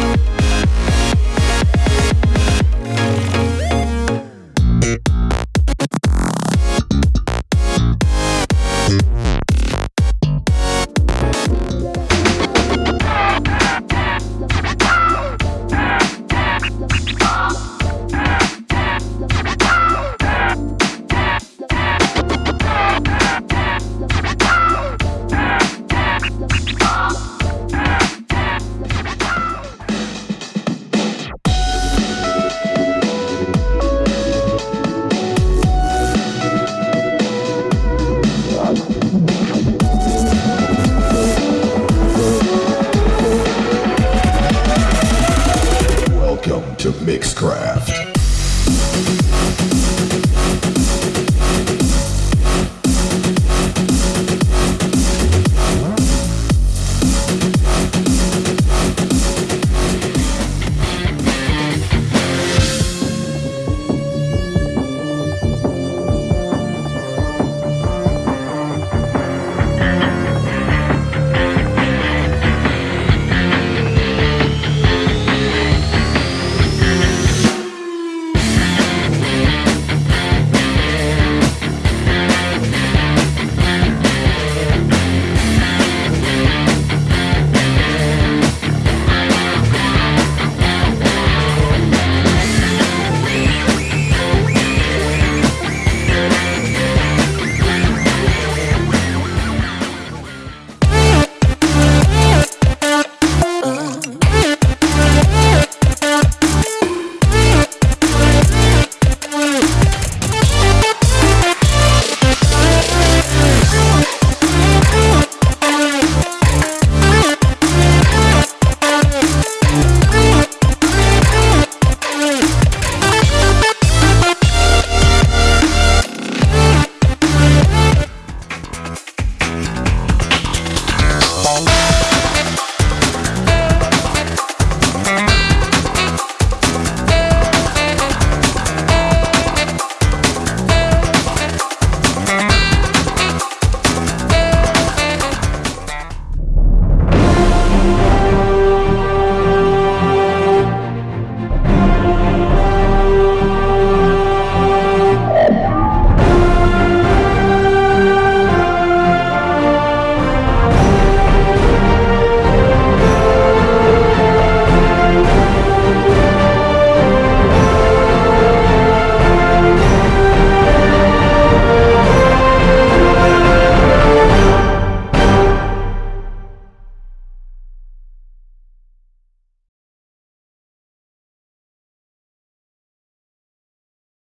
you Welcome to Mixcraft.